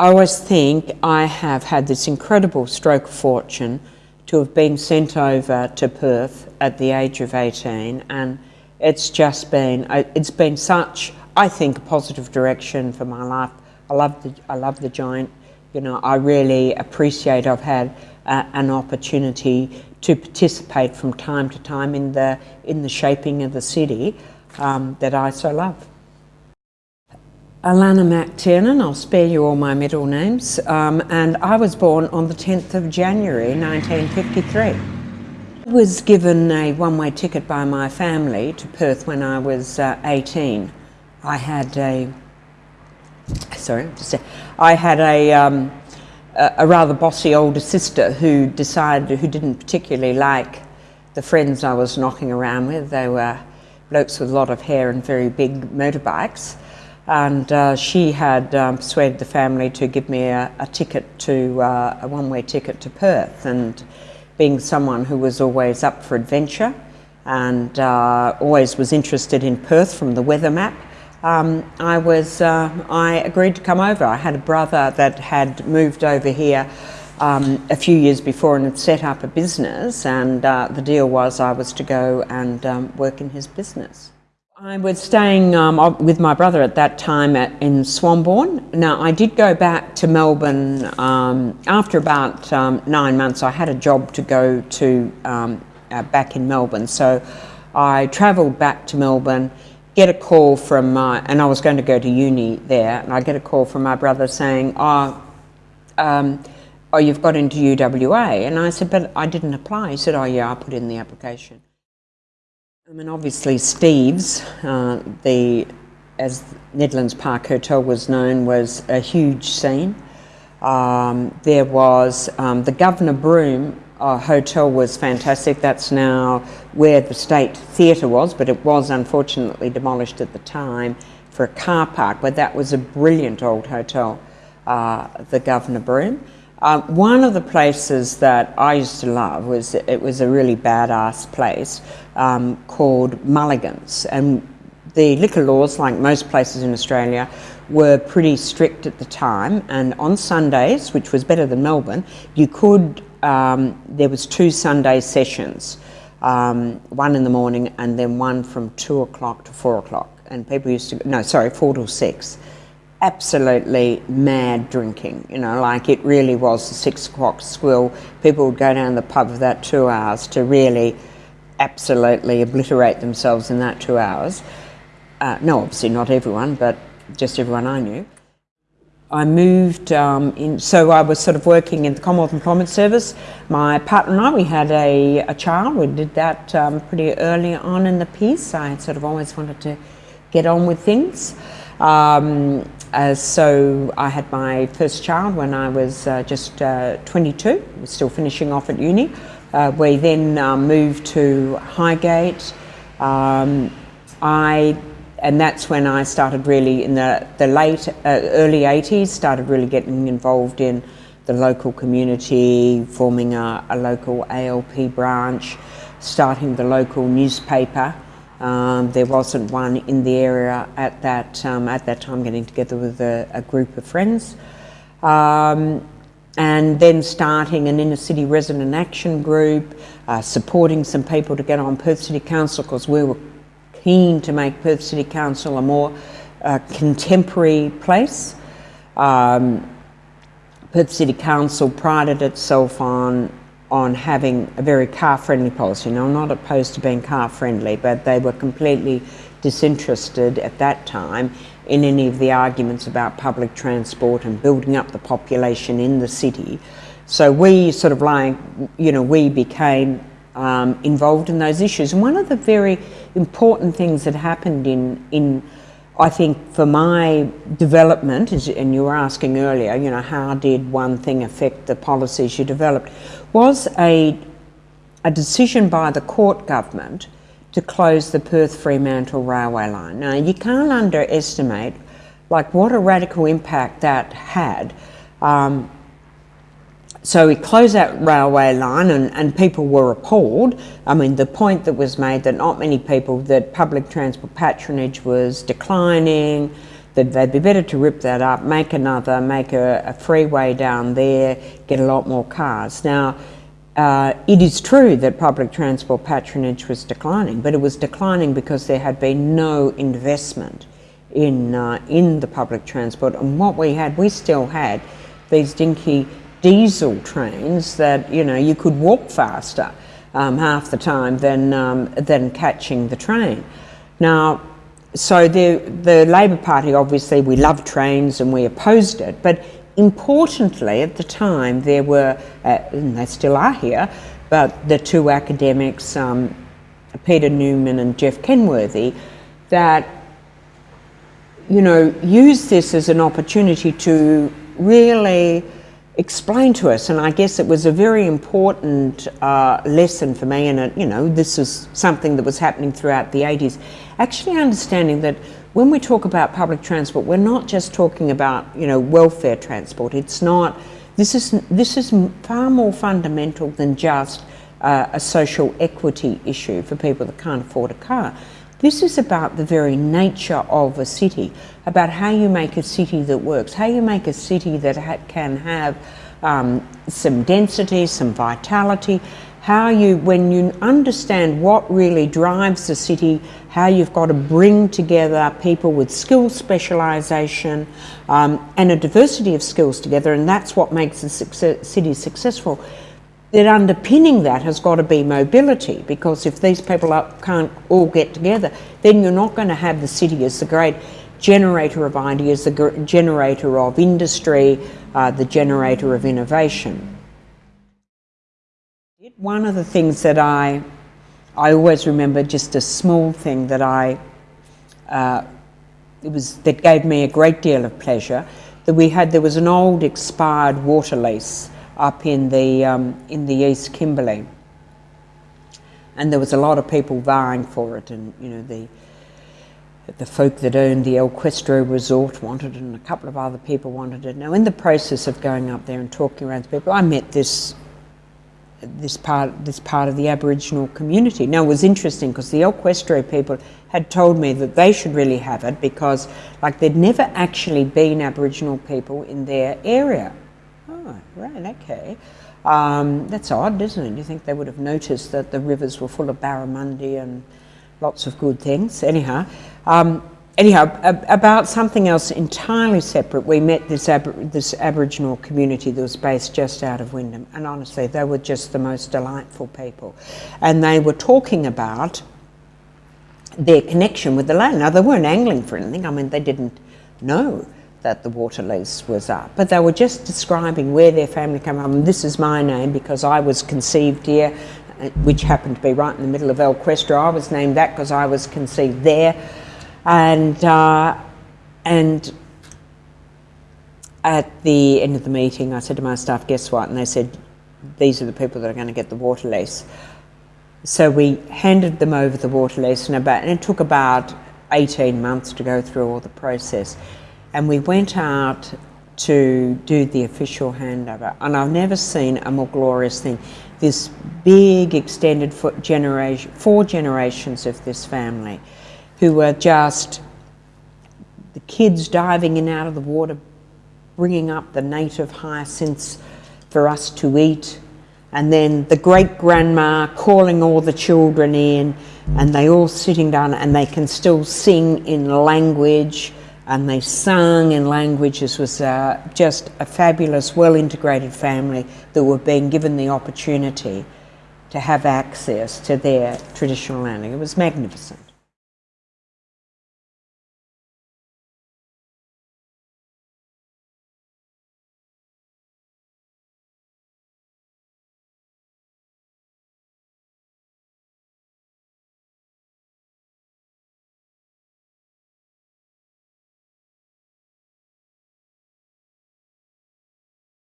I always think I have had this incredible stroke of fortune to have been sent over to Perth at the age of 18 and it's just been, it's been such, I think, a positive direction for my life. I love the, I love the giant, you know, I really appreciate I've had uh, an opportunity to participate from time to time in the, in the shaping of the city um, that I so love. Alannah MacTiernan, I'll spare you all my middle names, um, and I was born on the 10th of January 1953. I was given a one-way ticket by my family to Perth when I was uh, 18. I had a, sorry, I had a, um, a rather bossy older sister who decided, who didn't particularly like the friends I was knocking around with. They were blokes with a lot of hair and very big motorbikes and uh, she had um, persuaded the family to give me a, a ticket to uh, a one-way ticket to Perth. And being someone who was always up for adventure and uh, always was interested in Perth from the weather map um, I was uh, I agreed to come over. I had a brother that had moved over here um, a few years before and had set up a business. And uh, the deal was I was to go and um, work in his business I was staying um, with my brother at that time at, in Swanbourne. Now, I did go back to Melbourne um, after about um, nine months. I had a job to go to um, uh, back in Melbourne. So I travelled back to Melbourne, get a call from my, and I was going to go to uni there, and I get a call from my brother saying, oh, um, oh, you've got into UWA. And I said, but I didn't apply. He said, oh yeah, I put in the application. I mean, obviously, Steve's, uh, the as Nedlands Park Hotel was known, was a huge scene. Um, there was um, the Governor Broome uh, Hotel was fantastic. That's now where the State Theatre was, but it was unfortunately demolished at the time for a car park. But that was a brilliant old hotel, uh, the Governor Broome. Um, one of the places that I used to love was, it was a really badass place um, called Mulligan's. And the liquor laws, like most places in Australia, were pretty strict at the time. And on Sundays, which was better than Melbourne, you could, um, there was two Sunday sessions, um, one in the morning and then one from two o'clock to four o'clock. And people used to, no, sorry, four till six absolutely mad drinking, you know, like it really was the six o'clock swill. People would go down the pub for that two hours to really absolutely obliterate themselves in that two hours. Uh, no, obviously not everyone, but just everyone I knew. I moved um, in, so I was sort of working in the Commonwealth Employment Service. My partner and I, we had a, a child. We did that um, pretty early on in the piece. I sort of always wanted to get on with things. Um, uh, so I had my first child when I was uh, just uh, 22, was still finishing off at uni. Uh, we then uh, moved to Highgate. Um, I, and that's when I started really in the, the late, uh, early 80s, started really getting involved in the local community, forming a, a local ALP branch, starting the local newspaper. Um, there wasn't one in the area at that, um, at that time, getting together with a, a group of friends. Um, and then starting an inner city resident action group, uh, supporting some people to get on Perth City Council because we were keen to make Perth City Council a more uh, contemporary place. Um, Perth City Council prided itself on on having a very car-friendly policy. Now, I'm not opposed to being car-friendly, but they were completely disinterested at that time in any of the arguments about public transport and building up the population in the city. So we sort of like, you know, we became um, involved in those issues. And one of the very important things that happened in, in I think for my development, and you were asking earlier, you know, how did one thing affect the policies you developed, was a, a decision by the Court government to close the Perth Fremantle railway line. Now, you can't underestimate like what a radical impact that had. Um, so we closed that railway line and, and people were appalled. I mean, the point that was made that not many people, that public transport patronage was declining, that they'd be better to rip that up, make another, make a, a freeway down there, get a lot more cars. Now, uh, it is true that public transport patronage was declining, but it was declining because there had been no investment in, uh, in the public transport. And what we had, we still had these dinky diesel trains that, you know, you could walk faster um, half the time than, um, than catching the train. Now, so the, the Labor Party, obviously, we loved trains and we opposed it, but importantly, at the time, there were, uh, and they still are here, but the two academics, um, Peter Newman and Jeff Kenworthy, that you know, use this as an opportunity to really explain to us, and I guess it was a very important uh, lesson for me, and it, you know, this was something that was happening throughout the 80s. Actually understanding that when we talk about public transport, we're not just talking about, you know, welfare transport. It's not, this is, this is far more fundamental than just uh, a social equity issue for people that can't afford a car. This is about the very nature of a city, about how you make a city that works, how you make a city that ha can have um, some density, some vitality, how you, when you understand what really drives the city, how you've got to bring together people with skill specialisation um, and a diversity of skills together, and that's what makes a success, city successful that underpinning that has got to be mobility because if these people are, can't all get together, then you're not going to have the city as the great generator of ideas, the generator of industry, uh, the generator of innovation. One of the things that I, I always remember, just a small thing that I, uh, it was that gave me a great deal of pleasure, that we had, there was an old expired water lease up in the, um, in the East Kimberley. And there was a lot of people vying for it and, you know, the, the folk that owned the El Questro Resort wanted it and a couple of other people wanted it. Now in the process of going up there and talking around to people, I met this this part this part of the Aboriginal community. Now it was interesting because the El Questro people had told me that they should really have it because like there'd never actually been Aboriginal people in their area. Oh, right, okay. Um, that's odd, isn't it? You think they would have noticed that the rivers were full of barramundi and lots of good things. Anyhow, um, anyhow, ab about something else entirely separate, we met this, Ab this Aboriginal community that was based just out of Wyndham, and honestly, they were just the most delightful people. And they were talking about their connection with the land. Now, they weren't angling for anything, I mean, they didn't know that the water lease was up. But they were just describing where their family came from. This is my name because I was conceived here, uh, which happened to be right in the middle of El Questro. I was named that because I was conceived there. And, uh, and at the end of the meeting, I said to my staff, guess what? And they said, these are the people that are going to get the water lease. So we handed them over the water lease and, about, and it took about 18 months to go through all the process and we went out to do the official handover. And I've never seen a more glorious thing. This big extended generation, four generations of this family who were just the kids diving in out of the water, bringing up the native hyacinths for us to eat, and then the great grandma calling all the children in, and they all sitting down and they can still sing in language and they sung in languages. was uh, just a fabulous, well-integrated family that were being given the opportunity to have access to their traditional learning. It was magnificent.